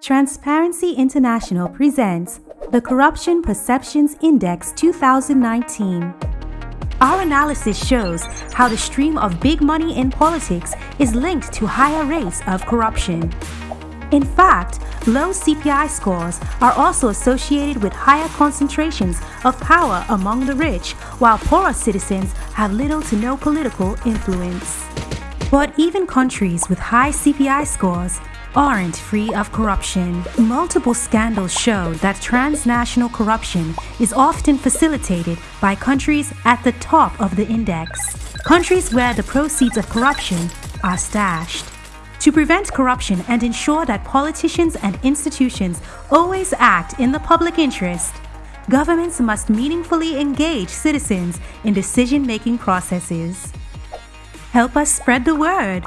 Transparency International presents the Corruption Perceptions Index 2019. Our analysis shows how the stream of big money in politics is linked to higher rates of corruption. In fact, low CPI scores are also associated with higher concentrations of power among the rich, while poorer citizens have little to no political influence. But even countries with high CPI scores aren't free of corruption. Multiple scandals show that transnational corruption is often facilitated by countries at the top of the index, countries where the proceeds of corruption are stashed. To prevent corruption and ensure that politicians and institutions always act in the public interest, governments must meaningfully engage citizens in decision making processes. Help us spread the word.